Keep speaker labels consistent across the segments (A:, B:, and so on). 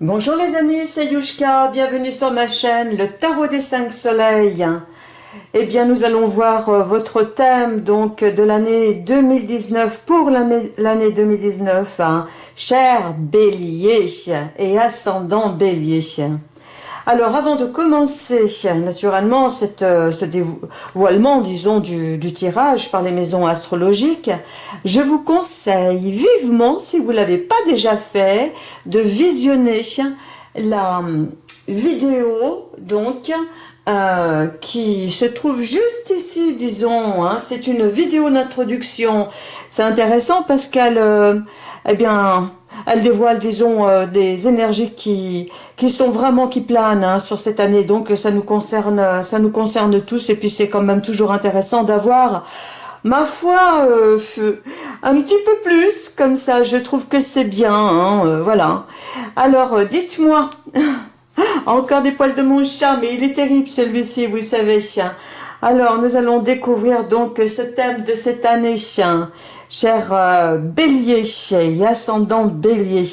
A: Bonjour les amis, c'est Yushka, bienvenue sur ma chaîne, le Tarot des 5 Soleils. Eh bien, nous allons voir euh, votre thème donc de l'année 2019 pour l'année 2019, hein. cher bélier et ascendant bélier. Alors, avant de commencer, naturellement, euh, ce dévoilement, disons, du, tirage par les maisons astrologiques, je vous conseille vivement, si vous ne l'avez pas déjà fait, de visionner la hum, vidéo, donc, euh, qui se trouve juste ici, disons. Hein. C'est une vidéo d'introduction. C'est intéressant parce qu'elle, euh, eh bien, elle dévoile, disons, euh, des énergies qui, qui sont vraiment, qui planent hein, sur cette année. Donc, ça nous concerne, ça nous concerne tous. Et puis, c'est quand même toujours intéressant d'avoir, ma foi, euh, un petit peu plus, comme ça. Je trouve que c'est bien, hein, euh, voilà. Alors, dites-moi, encore des poils de mon chat, mais il est terrible celui-ci, vous savez. Alors, nous allons découvrir donc ce thème de cette année cher euh, bélier et ascendant bélier.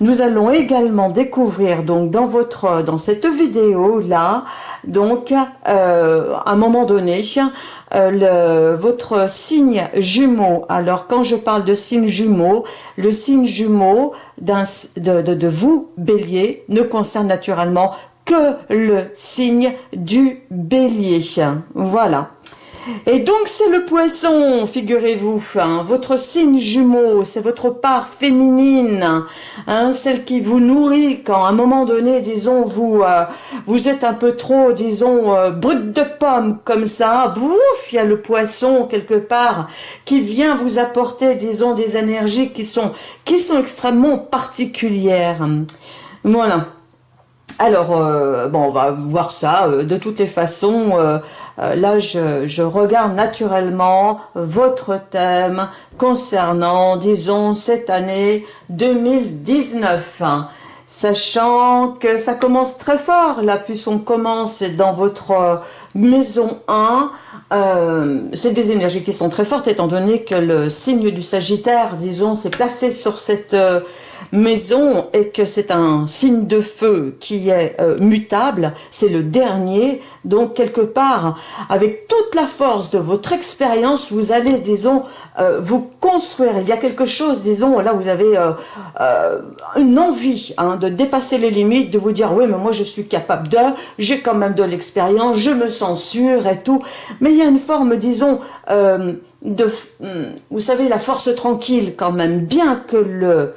A: Nous allons également découvrir donc dans votre dans cette vidéo là donc euh, à un moment donné euh, votre signe jumeau. Alors quand je parle de signe jumeau, le signe jumeau de, de, de vous bélier ne concerne naturellement que le signe du bélier. Voilà. Et donc c'est le poisson, figurez-vous, hein, votre signe jumeau, c'est votre part féminine, hein, celle qui vous nourrit quand à un moment donné, disons, vous euh, vous êtes un peu trop, disons, euh, brut de pomme comme ça, bouf, il y a le poisson quelque part qui vient vous apporter, disons, des énergies qui sont, qui sont extrêmement particulières. Voilà. Alors, euh, bon, on va voir ça. de toutes les façons, là, je, regarde naturellement votre thème concernant, disons, cette année 2019 sachant que ça commence très fort là puisqu'on commence dans votre maison 1 euh, c'est des énergies qui sont très fortes étant donné que le signe du Sagittaire disons s'est placé sur cette euh, maison et que c'est un signe de feu qui est euh, mutable, c'est le dernier, donc quelque part, avec toute la force de votre expérience, vous allez, disons, euh, vous construire. Il y a quelque chose, disons, là vous avez euh, une envie hein, de dépasser les limites, de vous dire, oui, mais moi je suis capable de, j'ai quand même de l'expérience, je me sens sûr et tout. Mais il y a une forme, disons, de, hmm, vous savez, la force tranquille quand même, bien que le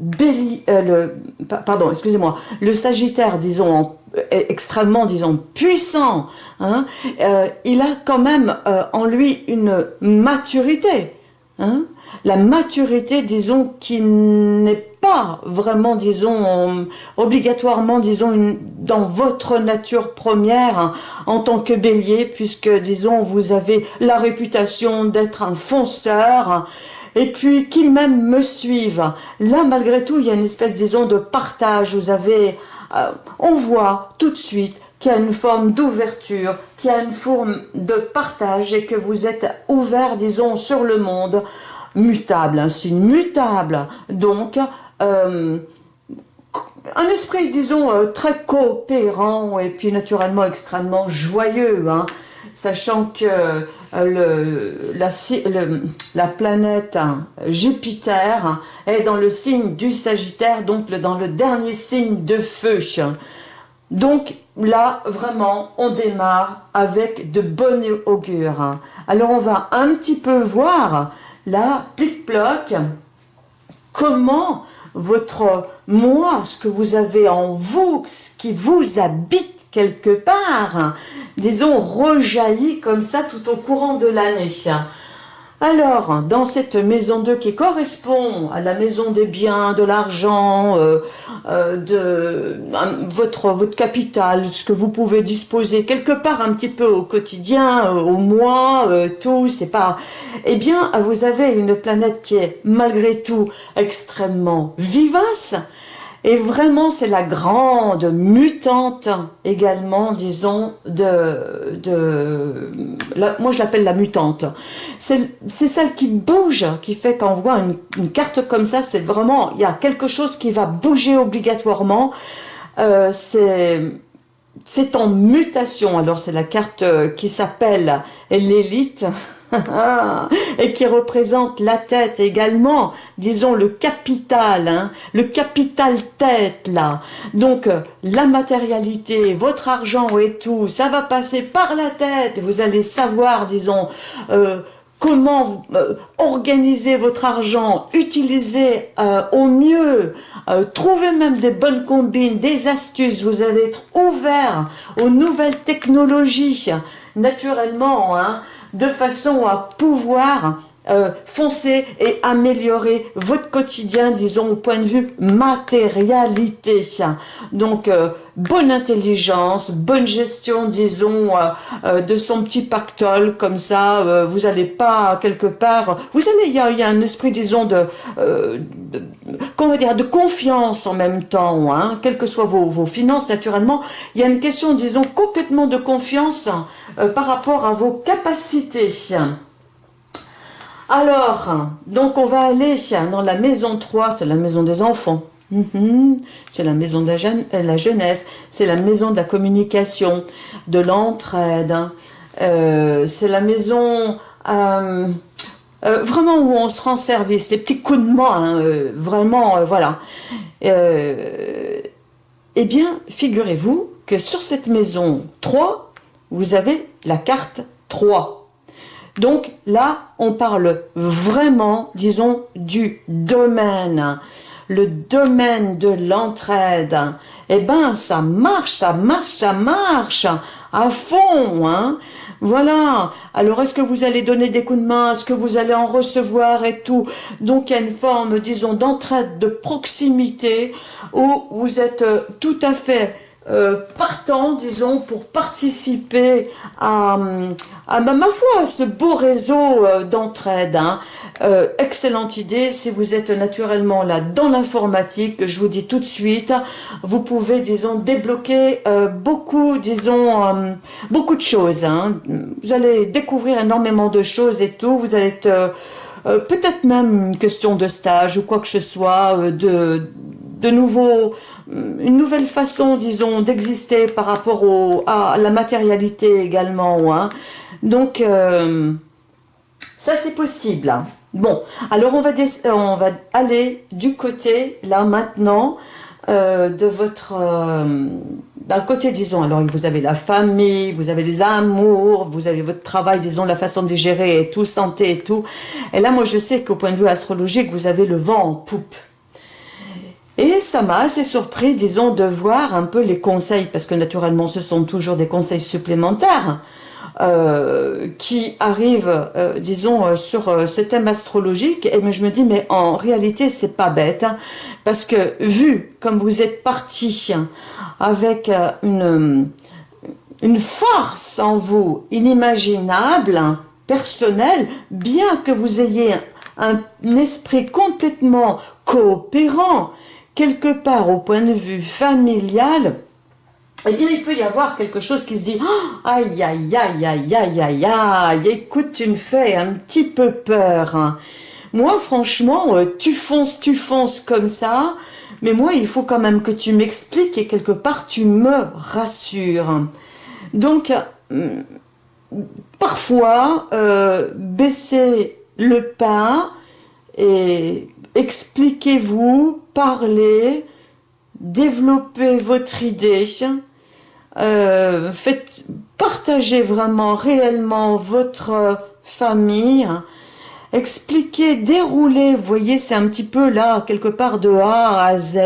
A: Euh, le, pardon, excusez-moi, le Sagittaire, disons, extrêmement, disons, puissant, hein, euh, il a quand même euh, en lui une maturité, hein, la maturité, disons, qui n'est pas vraiment, disons, obligatoirement, disons, dans votre nature première hein, en tant que bélier, puisque, disons, vous avez la réputation d'être un fonceur, et puis qui même me suivent. Là, malgré tout, il y a une espèce, disons, de partage. Vous avez, euh, on voit tout de suite qu'il y a une forme d'ouverture, qu'il y a une forme de partage et que vous êtes ouvert, disons, sur le monde, mutable, un signe mutable. Donc, euh, un esprit, disons, euh, très coopérant et puis naturellement extrêmement joyeux, hein, sachant que euh, la, planète hein, Jupiter est dans le signe du Sagittaire, donc dans le dernier signe de feu. Donc là, vraiment, on démarre avec de bonnes augures. Alors on va un petit peu voir, là, plic-ploc, comment votre moi, ce que vous avez en vous, ce qui vous habite quelque part, disons, rejaillit comme ça tout au courant de l'année. Alors, dans cette maison 2 qui correspond à la maison des biens, de l'argent, euh, euh, de votre, votre capital, ce que vous pouvez disposer quelque part un petit peu au quotidien, euh, au mois, tout, c'est pas... Eh bien, vous avez une planète qui est malgré tout extrêmement vivace, Et vraiment, c'est la grande mutante également, disons, de... moi, je l'appelle la mutante. C'est celle qui bouge, qui fait quand on voit une, carte comme ça, c'est vraiment, il y a quelque chose qui va bouger obligatoirement. Euh, c'est en mutation. Alors, c'est la carte qui s'appelle l'élite. et qui représente la tête également, disons le capital, hein, le capital tête là. Donc euh, la matérialité, votre argent et tout, ça va passer par la tête. Vous allez savoir, disons, euh, comment euh, organiser votre argent, utiliser au mieux, trouver même des bonnes combines, des astuces, vous allez être ouvert aux nouvelles technologies, naturellement, hein, de façon à pouvoir euh, foncer et améliorer votre quotidien, disons, au point de vue matérialité. Donc, euh, bonne intelligence, bonne gestion, disons, euh, de son petit pactole, comme ça, vous n'allez pas, quelque part, vous allez, il y a, un esprit, disons, de, comment dire, de confiance en même temps, hein, quelles que soient vos, vos finances, naturellement, il y a une question, disons, complètement de confiance par rapport à vos capacités. Alors, donc on va aller dans la maison 3, c'est la maison des enfants. Mhm. C'est la maison de la, jeunesse, c'est la maison de la communication, de l'entraide. Euh, c'est la maison euh, euh, vraiment où on se rend service, les petits coups de main, hein, vraiment, voilà. eh bien, figurez-vous que sur cette maison 3, vous avez la carte 3. Donc là, on parle vraiment, disons, du domaine. Le domaine de l'entraide. Eh ben, ça marche, ça marche, ça marche à fond, hein. Voilà. Alors, est-ce que vous allez donner des coups de main? Est-ce que vous allez en recevoir et tout? Donc, il y a une forme, disons, d'entraide, de proximité où vous êtes euh, tout à fait euh, partant, disons, pour participer à, à ma foi, ce beau réseau euh, d'entraide. Hein. Euh, excellente idée, si vous êtes naturellement là dans l'informatique, je vous dis tout de suite, vous pouvez, disons, débloquer beaucoup, disons, beaucoup de choses. Hein. Vous allez découvrir énormément de choses et tout, vous allez être... peut-être même une question de stage ou quoi que ce soit, de, de nouveaux une nouvelle façon, disons, d'exister par rapport à la matérialité également. Hein. Donc, euh, ça c'est possible. Hein. Bon, alors on va, on va aller du côté, là maintenant, euh, de votre... Euh, d'un côté, disons, alors vous avez la famille, vous avez les amours, vous avez votre travail, disons, la façon de gérer et tout, santé et tout. Et là, moi, je sais qu'au point de vue astrologique, vous avez le vent en poupe. Et ça m'a assez surpris, disons, de voir un peu les conseils, parce que naturellement, ce sont toujours des conseils supplémentaires euh, qui arrivent, euh, disons, euh, sur ce thème astrologique. Et je me dis, mais en réalité, c'est pas bête, hein, parce que vu comme vous êtes parti avec une, une force en vous inimaginable, personnelle, bien que vous ayez un esprit complètement coopérant, quelque part au point de vue familial, eh bien, il peut y avoir quelque chose qui se dit oh, aïe, aïe, aïe, aïe, aïe, aïe, aïe, écoute, tu me fais un petit peu peur. Hein. Moi, franchement, euh, tu fonces, tu fonces comme ça, mais moi, il faut quand même que tu m'expliques et quelque part, tu me rassures. Donc, euh, parfois, euh, baisser le pas et expliquez-vous, parlez, développez votre idée, euh, faites, partagez vraiment réellement votre famille, expliquez, déroulez, voyez c'est un petit peu là, quelque part de A à Z,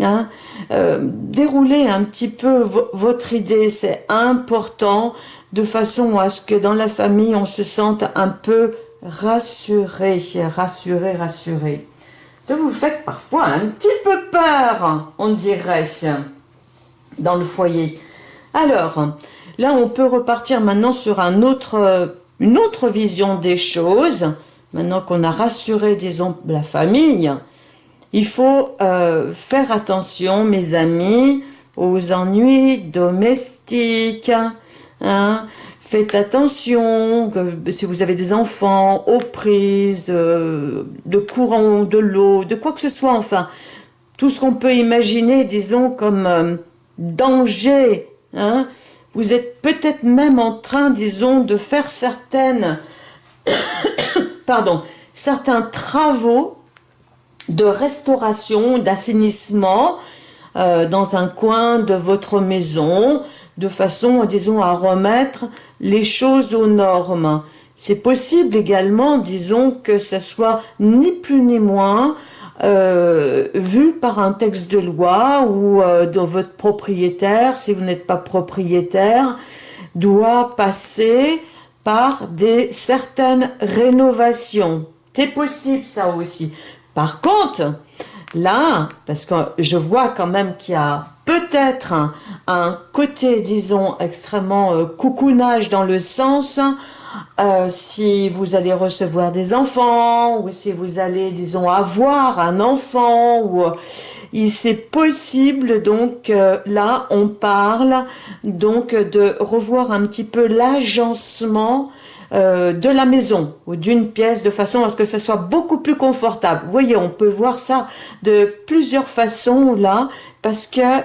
A: hein, euh, déroulez un petit peu votre idée, c'est important, de façon à ce que dans la famille on se sente un peu rassurez, rassurez, rassurez. Ça vous fait parfois un petit peu peur, on dirait, dans le foyer. Alors, là, on peut repartir maintenant sur un autre, une autre vision des choses. Maintenant qu'on a rassuré, disons, la famille, il faut euh, faire attention, mes amis, aux ennuis domestiques. Hein. Faites attention, si vous avez des enfants, aux prises, euh, de courant, de l'eau, de quoi que ce soit, enfin, tout ce qu'on peut imaginer, disons, comme euh, danger. Hein. Vous êtes peut-être même en train, disons, de faire certaines, pardon, certains travaux de restauration, d'assainissement euh, dans un coin de votre maison, de façon, disons, à remettre les choses aux normes. C'est possible également, disons, que ce soit ni plus ni moins euh, vu par un texte de loi ou euh, dans votre propriétaire, si vous n'êtes pas propriétaire, doit passer par des certaines rénovations. C'est possible ça aussi. Par contre, là, parce que je vois quand même qu'il y a peut-être un, côté, disons, extrêmement euh, coucounage dans le sens euh, si vous allez recevoir des enfants ou si vous allez, disons, avoir un enfant ou euh, c'est possible donc là on parle donc de revoir un petit peu l'agencement de la maison ou d'une pièce de façon à ce que ce soit beaucoup plus confortable. Vous voyez, on peut voir ça de plusieurs façons là parce que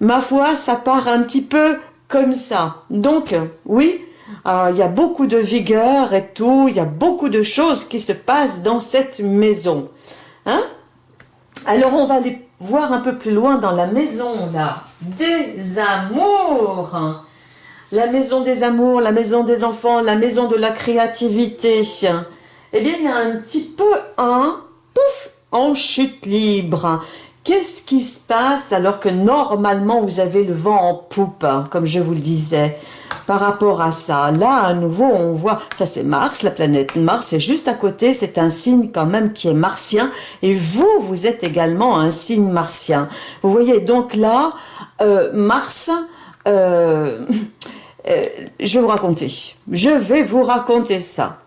A: ma foi, ça part un petit peu comme ça. Donc, oui, euh, il y a beaucoup de vigueur et tout, il y a beaucoup de choses qui se passent dans cette maison. Hein? Alors, on va aller voir un peu plus loin dans la maison, là, des amours. La maison des amours, la maison des enfants, la maison de la créativité. Eh bien, il y a un petit peu un pouf en chute libre. Qu'est-ce qui se passe alors que normalement vous avez le vent en poupe, hein, comme je vous le disais par rapport à ça? Là, à nouveau, on voit, ça c'est Mars, la planète Mars est juste à côté, c'est un signe quand même qui est martien, et vous, vous êtes également un signe martien. Vous voyez, donc là, euh, Mars, euh, euh, je vais vous raconter, je vais vous raconter ça.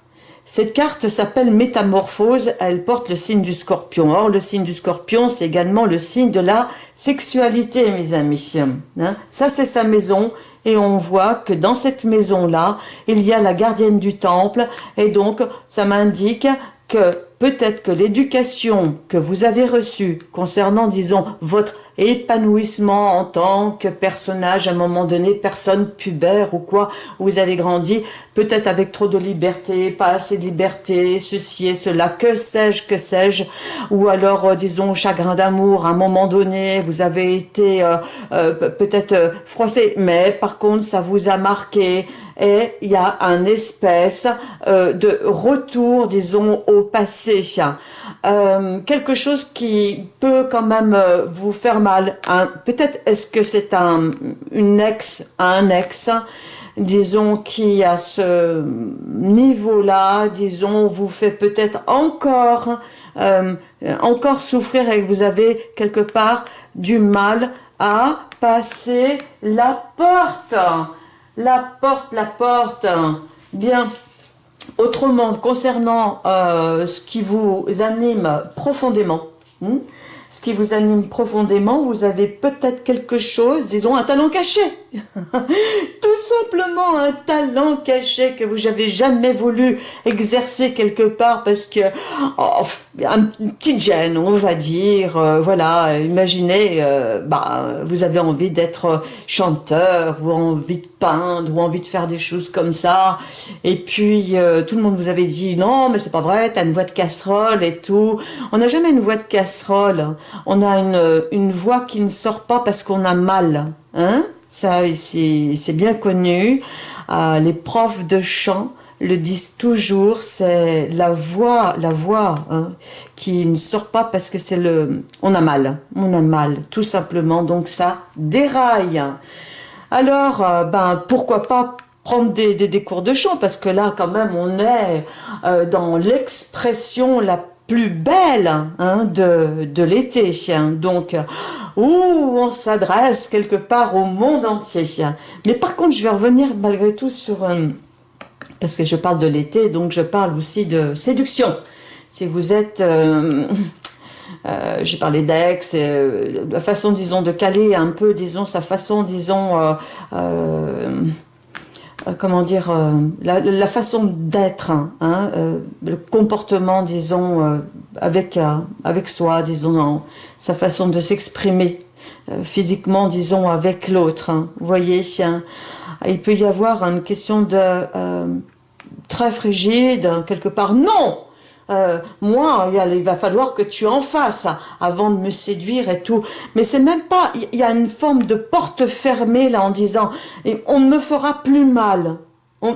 A: Cette carte s'appelle Métamorphose, elle porte le signe du scorpion. Or, le signe du scorpion, c'est également le signe de la sexualité, mes amis. Hein. Ça, c'est sa maison, et on voit que dans cette maison-là, il y a la gardienne du temple, et donc, ça m'indique que peut-être que l'éducation que vous avez reçue concernant, disons, votre épanouissement en tant que personnage. À un moment donné, personne pubère ou quoi, vous avez grandi, peut-être avec trop de liberté, pas assez de liberté, ceci et cela, que sais-je, que sais-je, ou alors, euh, disons, chagrin d'amour, à un moment donné, vous avez été euh, euh, peut-être froissé, mais par contre, ça vous a marqué, et il y a un espèce de retour, disons, au passé. Euh, quelque chose qui peut quand même euh, vous faire mal. Peut-être est-ce que c'est un, une ex, un ex, disons, qui à ce niveau-là, disons, vous fait peut-être encore, euh, encore souffrir et que vous avez quelque part du mal à passer la porte. La porte, la porte. Bien. Autrement, concernant euh, ce qui vous anime profondément, hmm, ce qui vous anime profondément, vous avez peut-être quelque chose, disons un talent caché. Tout simplement un talent caché que vous n'avez jamais voulu exercer quelque part parce que, oh, une petite gêne, on va dire, euh, voilà, imaginez, euh, bah, vous avez envie d'être chanteur, vous avez envie de peindre, ou envie de faire des choses comme ça, et puis euh, tout le monde vous avait dit, non, mais c'est pas vrai, t'as une voix de casserole et tout. On n'a jamais une voix de casserole, on a une, une voix qui ne sort pas parce qu'on a mal, hein ça, c'est bien connu. Euh, les profs de chant le disent toujours, c'est la voix, la voix hein, qui ne sort pas parce que c'est le, on a mal, on a mal, tout simplement. Donc ça déraille. Alors, euh, ben pourquoi pas prendre des, des, cours de chant? Parce que là quand même on est euh, dans l'expression la plus belle hein, de, de l'été. Donc, où on s'adresse quelque part au monde entier. Mais par contre, je vais revenir malgré tout sur... Euh, parce que je parle de l'été, donc je parle aussi de séduction. Si vous êtes... j'ai parlé d'ex, la façon, disons, de caler un peu, disons, sa façon, disons, comment dire, la, façon d'être, hein, le comportement, disons, avec, avec soi, disons, sa façon de s'exprimer physiquement, disons, avec l'autre. Hein. vous voyez, il peut y avoir une question de très frigide, quelque part. Non euh, moi, il va falloir que tu en fasses avant de me séduire et tout. Mais c'est même pas, il y a une forme de porte fermée là en disant, on ne me fera plus mal.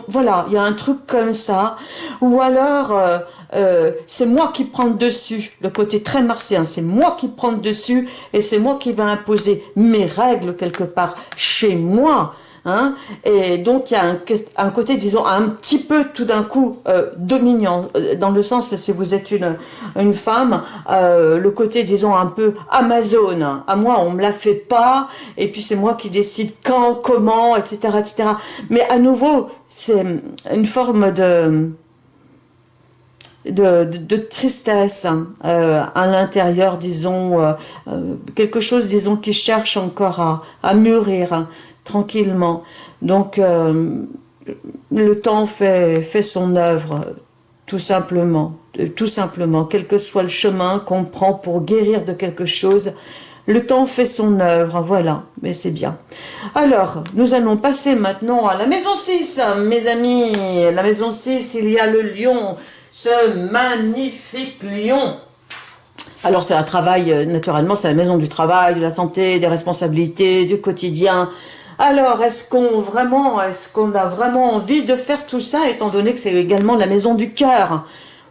A: voilà, il y a un truc comme ça. Ou alors, euh, euh, c'est moi qui prends le dessus, le côté très martien, c'est moi qui prends le dessus et c'est moi qui vais imposer mes règles quelque part chez moi. Hein et donc il y a un, côté, disons, un petit peu tout d'un coup euh, dominant, euh, dans le sens, si vous êtes une, une femme, euh, le côté, disons, un peu Amazon. À moi, on me la fait pas, et puis c'est moi qui décide quand, comment, etc., etc. Mais à nouveau, c'est une forme de... De, de, tristesse à l'intérieur, disons, quelque chose, disons, qui cherche encore à, à mûrir tranquillement. Donc, euh, le temps fait, fait son œuvre, tout simplement. Euh, tout simplement, quel que soit le chemin qu'on prend pour guérir de quelque chose, le temps fait son œuvre, voilà, mais c'est bien. Alors, nous allons passer maintenant à la maison 6, mes amis. La maison 6, il y a le lion, ce magnifique lion. Alors, c'est un travail, euh, naturellement, c'est la maison du travail, de la santé, des responsabilités, du quotidien, alors, est-ce qu'on vraiment, est-ce qu'on a vraiment envie de faire tout ça, étant donné que c'est également la maison du cœur,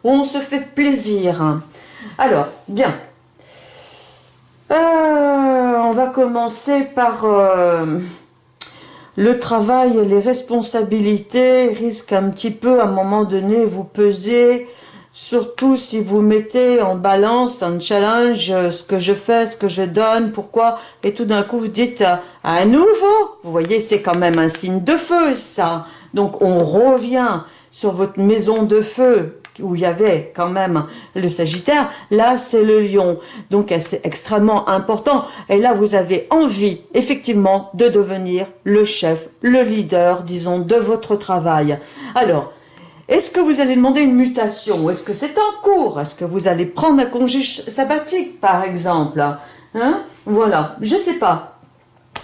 A: où on se fait plaisir? Alors, bien. Euh, on va commencer par euh, le travail et les responsabilités risquent un petit peu à un moment donné vous peser Surtout si vous mettez en balance, un challenge, euh, ce que je fais, ce que je donne, pourquoi, et tout d'un coup vous dites euh, à nouveau, vous voyez, c'est quand même un signe de feu ça. Donc on revient sur votre maison de feu, où il y avait quand même le Sagittaire, là c'est le Lion. Donc c'est extrêmement important. Et là vous avez envie effectivement de devenir le chef, le leader, disons, de votre travail. Alors, est-ce que vous allez demander une mutation? Est-ce que c'est en cours? Est-ce que vous allez prendre un congé sabbatique, par exemple? Hein? Voilà, je ne sais pas.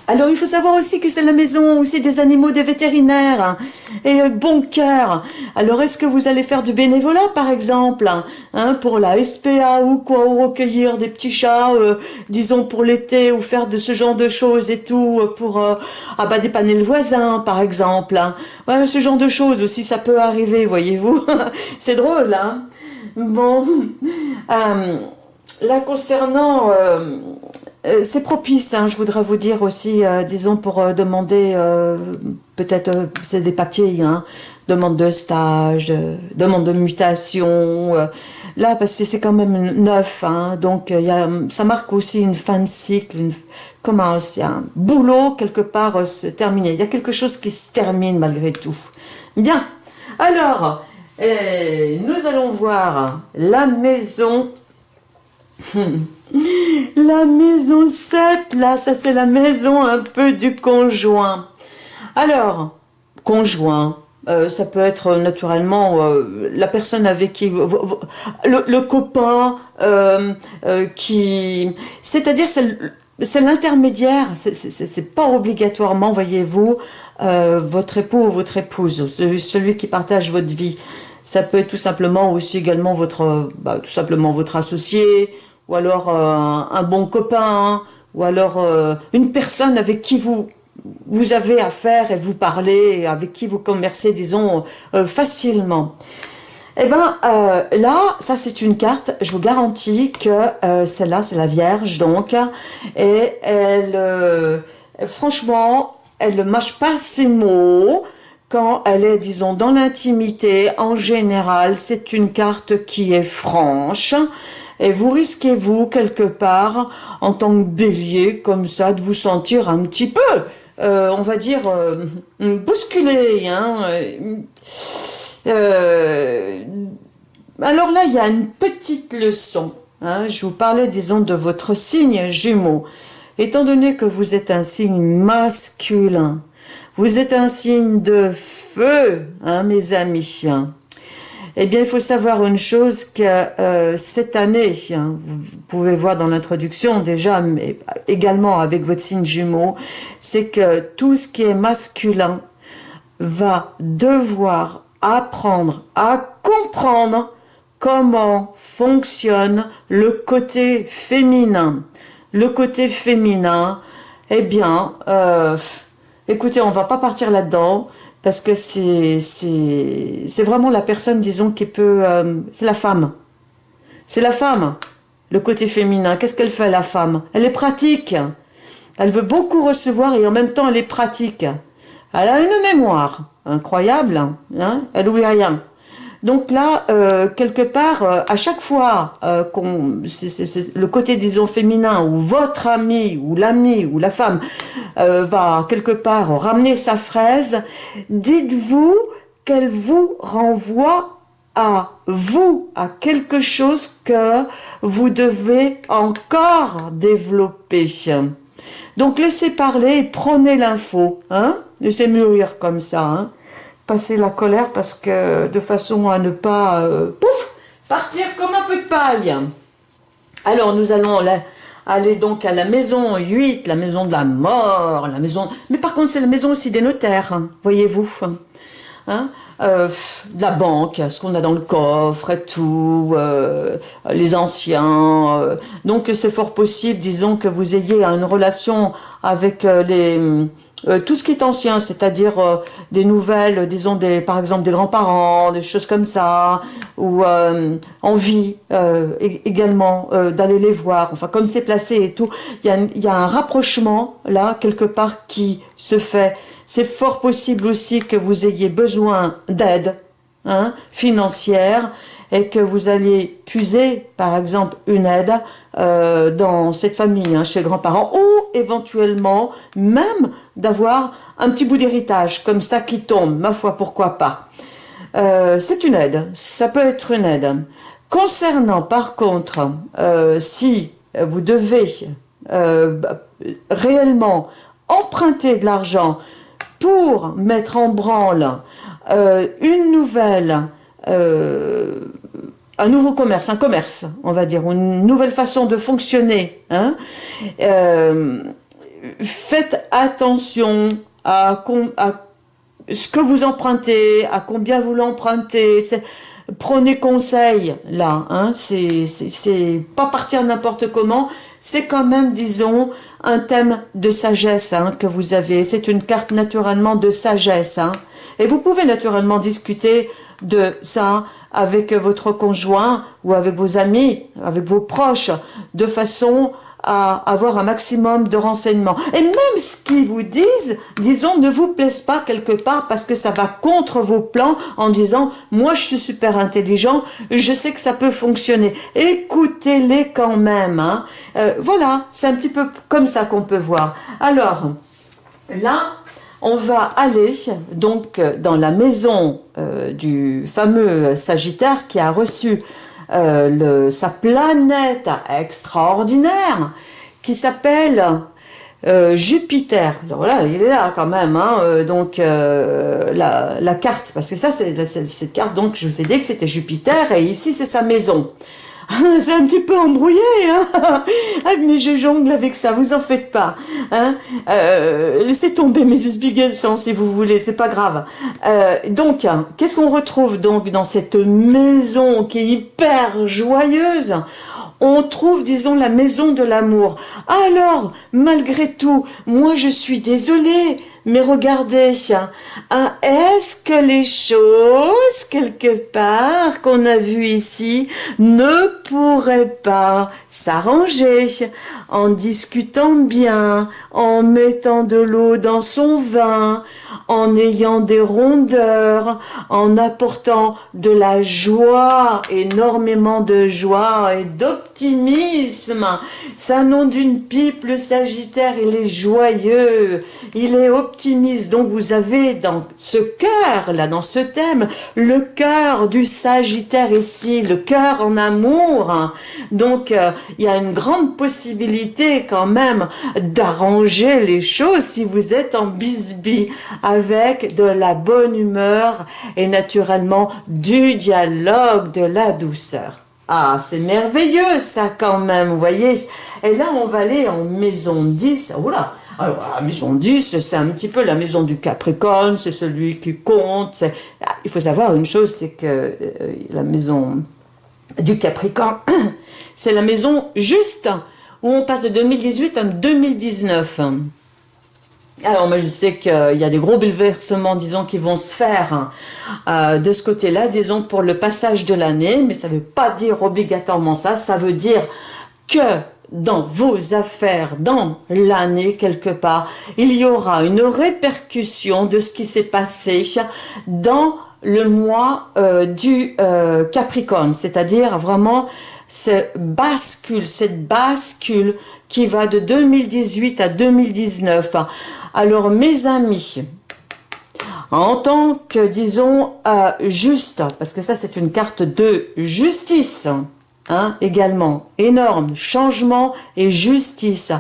A: Alors il faut savoir aussi que c'est la maison aussi des animaux des vétérinaires hein, et euh, bon cœur. Alors est-ce que vous allez faire du bénévolat par exemple hein, pour la SPA ou quoi ou recueillir des petits chats euh, disons pour l'été ou faire de ce genre de choses et tout euh, pour ah bah, dépanner le voisin par exemple. Hein. Voilà, ce genre de choses aussi ça peut arriver voyez-vous. c'est drôle hein. Bon là concernant euh, c'est propice, hein, je voudrais vous dire aussi, euh, disons pour euh, demander, peut-être c'est des papiers, hein, demande de stage, demande de mutation, là parce que c'est quand même neuf, hein, donc ça marque aussi une fin de cycle, une, comment un boulot quelque part se terminer, il y a quelque chose qui se termine malgré tout. Bien, alors, nous allons voir la maison La maison 7, là, ça c'est la maison un peu du conjoint. Alors, conjoint, euh, ça peut être naturellement euh, la personne avec qui... Le, copain euh, qui... C'est-à-dire, c'est l'intermédiaire, c'est pas obligatoirement, voyez-vous, votre époux ou votre épouse, celui qui partage votre vie. Ça peut être tout simplement aussi également votre, bah, tout simplement votre associé, ou alors euh, un bon copain, ou alors euh, une personne avec qui vous vous avez affaire et vous parlez, avec qui vous commercez, disons, euh, facilement. Eh bien, là, ça c'est une carte, je vous garantis que celle-là, c'est la Vierge, donc, et elle, franchement, elle ne mâche pas ses mots, quand elle est, disons, dans l'intimité, en général, c'est une carte qui est franche, et vous risquez, vous, quelque part, en tant que bélier, comme ça, de vous sentir un petit peu, euh, on va dire, euh, bousculé. Hein, euh, alors là, il y a une petite leçon. hein, je vous parlais, disons, de votre signe jumeau. Étant donné que vous êtes un signe masculin, vous êtes un signe de feu, hein, mes amis. Eh bien, il faut savoir une chose que euh, cette année, hein, vous pouvez voir dans l'introduction déjà, mais également avec votre signe jumeau, c'est que tout ce qui est masculin va devoir apprendre à comprendre comment fonctionne le côté féminin. Le côté féminin, eh bien, euh, écoutez, on va pas partir là-dedans parce que c'est vraiment la personne, disons, qui peut... Euh, c'est la femme. C'est la femme, le côté féminin. Qu'est-ce qu'elle fait, la femme? Elle est pratique. Elle veut beaucoup recevoir et en même temps, elle est pratique. Elle a une mémoire incroyable. Hein elle oublie rien. Donc là, euh, quelque part, euh, à chaque fois euh, qu'on, le côté, disons, féminin, ou votre ami, ou l'ami, ou la femme, va quelque part ramener sa fraise, dites-vous qu'elle vous renvoie à vous, à quelque chose que vous devez encore développer. Donc laissez parler et prenez l'info, hein laissez mûrir comme ça, hein passer la colère parce que de façon à ne pas euh, pouf partir comme un feu de paille. Alors nous allons aller donc à la maison 8, la maison de la mort, la maison... Mais par contre c'est la maison aussi des notaires, hein, voyez-vous. Hein euh, la banque, ce qu'on a dans le coffre et tout, euh, les anciens. donc c'est fort possible, disons, que vous ayez une relation avec les euh, tout ce qui est ancien, c'est-à-dire euh, des nouvelles, disons des, par exemple des grands-parents, des choses comme ça, ou euh, envie également d'aller les voir. Enfin, comme c'est placé et tout, il y a, y a un rapprochement là quelque part qui se fait. C'est fort possible aussi que vous ayez besoin d'aide hein, financière et que vous alliez puiser, par exemple, une aide dans cette famille, hein, chez grands-parents, ou éventuellement même d'avoir un petit bout d'héritage comme ça qui tombe, ma foi, pourquoi pas. Euh, c'est une aide, ça peut être une aide. Concernant par contre, euh, si vous devez euh, réellement emprunter de l'argent pour mettre en branle une nouvelle, un nouveau commerce, un commerce, on va dire, une nouvelle façon de fonctionner, hein, faites attention à, ce que vous empruntez, à combien vous l'empruntez. Prenez conseil là, hein, c'est pas partir n'importe comment, c'est quand même, disons, un thème de sagesse hein, que vous avez. C'est une carte naturellement de sagesse. Hein. Et vous pouvez naturellement discuter de ça avec votre conjoint ou avec vos amis, avec vos proches, de façon à avoir un maximum de renseignements. Et même ce qu'ils vous disent, disons, ne vous plaise pas quelque part parce que ça va contre vos plans en disant « moi je suis super intelligent, je sais que ça peut fonctionner ». Écoutez-les quand même. Hein. Euh, voilà, c'est un petit peu comme ça qu'on peut voir. Alors, là, on va aller donc dans la maison euh, du fameux Sagittaire qui a reçu euh, le, sa planète extraordinaire qui s'appelle euh, Jupiter. Alors là, il est là quand même, hein, euh, donc la, carte, parce que ça, c'est cette carte, donc je vous ai dit que c'était Jupiter, et ici, c'est sa maison. c'est un petit peu embrouillé, hein ah, mais je jongle avec ça, vous en faites pas. Hein euh, laissez tomber mes explications si vous voulez, c'est pas grave. Euh, donc, qu'est-ce qu'on retrouve donc dans cette maison qui est hyper joyeuse? On trouve, disons, la maison de l'amour. Alors, malgré tout, moi je suis désolée, mais regardez, hein, est-ce que les choses, quelque part, qu'on a vues ici, ne pourraient pas s'arranger, en discutant bien, en mettant de l'eau dans son vin, en ayant des rondeurs, en apportant de la joie, énormément de joie et d'optimisme. Un nom d'une pipe, le Sagittaire, il est joyeux, il est optimiste. Donc vous avez dans ce cœur, là, dans ce thème, le cœur du Sagittaire ici, le cœur en amour. Donc euh, il y a une grande possibilité quand même d'arranger les choses si vous êtes en bisbille avec de la bonne humeur et naturellement du dialogue, de la douceur. Ah, c'est merveilleux ça quand même, vous voyez. Et là, on va aller en maison 10. Oula alors, la maison 10, c'est un petit peu la maison du Capricorne, c'est celui qui compte. Ah, il faut savoir une chose, c'est que euh, la maison du Capricorne, c'est la maison juste où on passe de 2018 à 2019. Alors moi je sais qu'il y a des gros bouleversements, disons, qui vont se faire euh, de ce côté-là, disons, pour le passage de l'année, mais ça ne veut pas dire obligatoirement ça, ça veut dire que dans vos affaires, dans l'année quelque part, il y aura une répercussion de ce qui s'est passé dans le mois euh, du euh, Capricorne, c'est-à-dire vraiment ce bascule, cette bascule qui va de 2018 à 2019. Alors mes amis, en tant que, disons, euh, juste, parce que ça c'est une carte de justice, hein, également, énorme, changement et justice.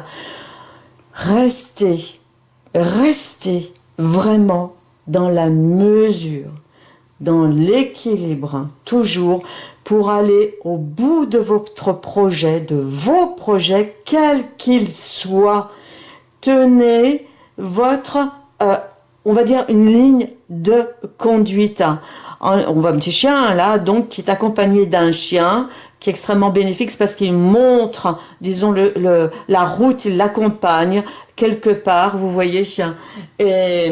A: Restez, restez vraiment dans la mesure, dans l'équilibre, toujours, pour aller au bout de votre projet, de vos projets, quels qu'ils soient. Tenez votre, euh, on va dire, une ligne de conduite. On voit un petit chien là, donc qui est accompagné d'un chien qui est extrêmement bénéfique parce qu'il montre, disons, le, la route, il l'accompagne quelque part, vous voyez, et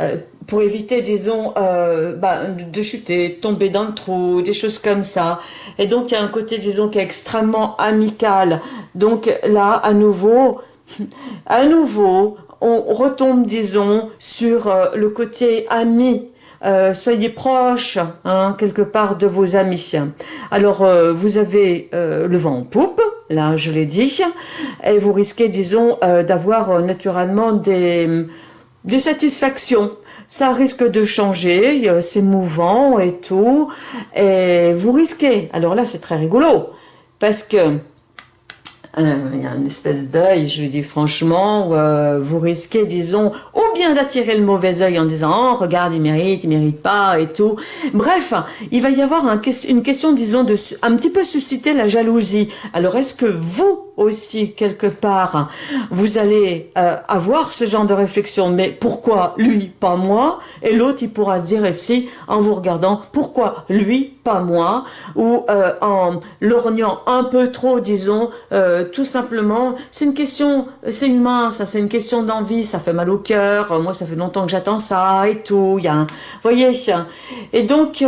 A: euh, pour éviter, disons, euh, bah, de chuter, tomber dans le trou, des choses comme ça. Et donc, il y a un côté, disons, qui est extrêmement amical. Donc là, à nouveau, à nouveau, on retombe, disons, sur euh, le côté ami. Euh, soyez proche, hein, quelque part, de vos amis. Alors, vous avez le vent en poupe, là, je l'ai dit, et vous risquez, disons, d'avoir naturellement des satisfactions. Ça risque de changer, c'est mouvant et tout, et vous risquez. Alors là, c'est très rigolo, parce que euh, il y a une espèce d'œil, je lui dis franchement, euh, vous risquez, disons, ou bien d'attirer le mauvais œil en disant, oh, regarde, il mérite, il mérite pas, et tout. Bref, il va y avoir un, une question, disons, de un petit peu susciter la jalousie. Alors, est-ce que vous, aussi quelque part, vous allez euh, avoir ce genre de réflexion, mais pourquoi lui, pas moi? Et l'autre, il pourra se dire ici, en vous regardant, pourquoi lui, pas moi? Ou euh, en lorgnant un peu trop, disons, euh, tout simplement, c'est une question, c'est une mince, c'est une question d'envie, ça fait mal au cœur, moi ça fait longtemps que j'attends ça et tout, il y a un, voyez Et donc,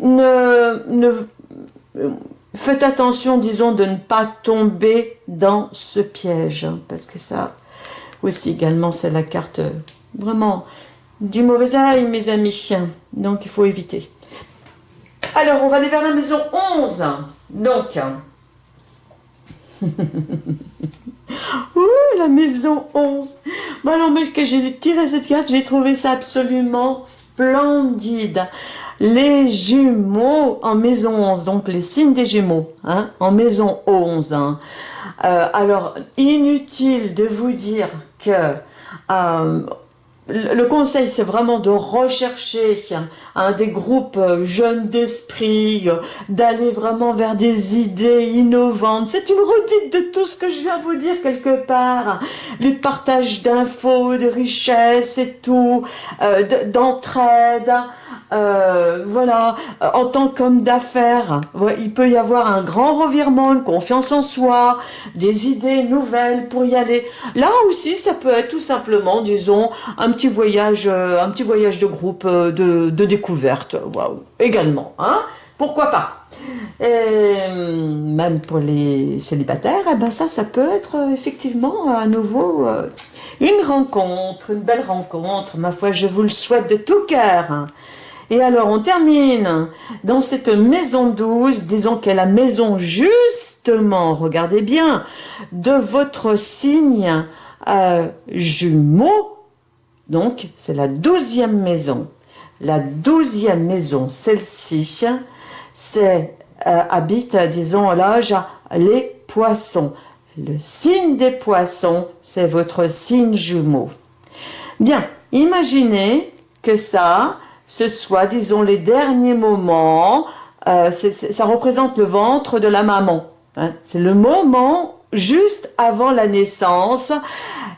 A: ne Faites attention, disons, de ne pas tomber dans ce piège, hein, parce que ça aussi également, c'est la carte euh, vraiment du mauvais œil, mes amis. Donc, il faut éviter. Alors, on va aller vers la maison 11. Donc, Ouh, la maison 11. Alors, mais que j'ai tiré cette carte, j'ai trouvé ça absolument splendide les jumeaux en maison 11, donc les signes des jumeaux, hein, en maison 11. Hein. Euh, alors, inutile de vous dire que euh, le conseil, c'est vraiment de rechercher un des groupes euh, jeunes d'esprit, d'aller vraiment vers des idées innovantes. C'est une redite de tout ce que je viens vous dire quelque part. Le partage d'infos, de richesses et tout, d'entraide. Euh, voilà, euh, en tant qu'homme d'affaires, il peut y avoir un grand revirement, une confiance en soi, des idées nouvelles pour y aller. Là aussi, ça peut être tout simplement, disons, un voyage, euh, un petit voyage de groupe de, de découverte, waouh, également, hein Pourquoi pas Et même pour les célibataires, eh ben ça, ça peut être euh, effectivement à nouveau euh, une rencontre, une belle rencontre. Ma foi, je vous le souhaite de tout cœur. Et alors, on termine dans cette maison douce, disons qu'elle la maison justement, regardez bien, de votre signe euh, jumeau. Donc, c'est la douzième maison. La douzième maison, celle-ci, c'est euh, habite, disons, l'âge les poissons. Le signe des poissons, c'est votre signe jumeau. Bien, imaginez que ça, ce soit, disons, les derniers moments, euh, ça représente le ventre de la maman. Hein. C'est le moment juste avant la naissance.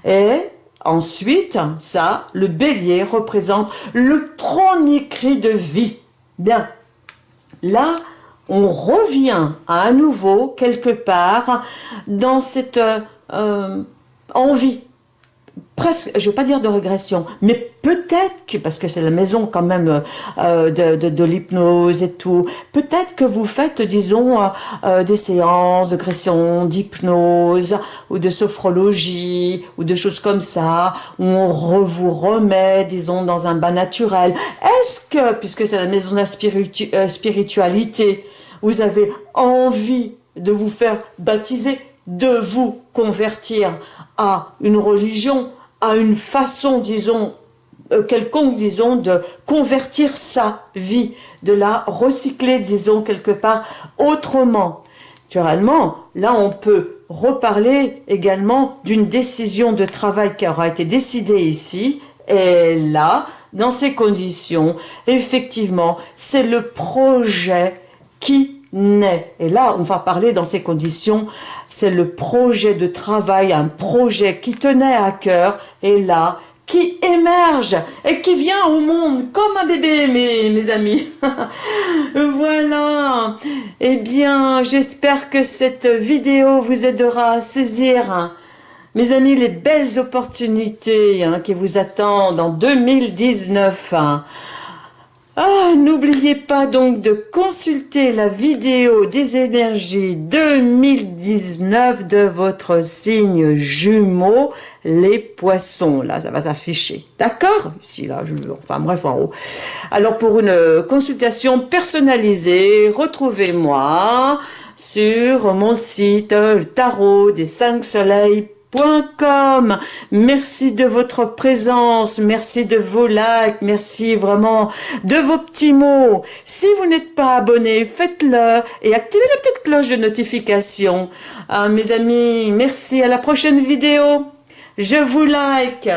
A: Et ensuite, ça, le bélier représente le premier cri de vie. Bien, là, on revient à nouveau quelque part dans cette euh, envie presque, je ne vais pas dire de régression, mais peut-être que, parce que c'est la maison quand même euh, de, de, l'hypnose et tout, peut-être que vous faites, disons, euh, euh, des séances de gression, d'hypnose, ou de sophrologie, ou de choses comme ça, où on vous remet, disons, dans un bas naturel. Est-ce que, puisque c'est la maison de la spiritualité, vous avez envie de vous faire baptiser, de vous convertir à une religion, à une façon, disons, euh, quelconque, disons, de convertir sa vie, de la recycler, disons, quelque part autrement. Naturellement, là, on peut reparler également d'une décision de travail qui aura été décidée ici, et là, dans ces conditions, effectivement, c'est le projet qui naît. Et là, on va parler dans ces conditions, c'est le projet de travail, un projet qui tenait à cœur, et là, qui émerge et qui vient au monde comme un bébé, mes, amis. voilà. Eh bien, j'espère que cette vidéo vous aidera à saisir, mes amis, les belles opportunités hein, qui vous attendent en 2019. Ah, n'oubliez pas donc de consulter la vidéo des énergies 2019 de votre signe jumeau, les poissons. Là, ça va s'afficher. D'accord? Ici, là, je, enfin bref, en haut. Alors, pour une consultation personnalisée, retrouvez-moi sur mon site, tarot des cinq soleils Com. Merci de votre présence, merci de vos likes, merci vraiment de vos petits mots. Si vous n'êtes pas abonné, faites-le et activez la petite cloche de notification. Ah, mes amis, merci, à la prochaine vidéo. Je vous like.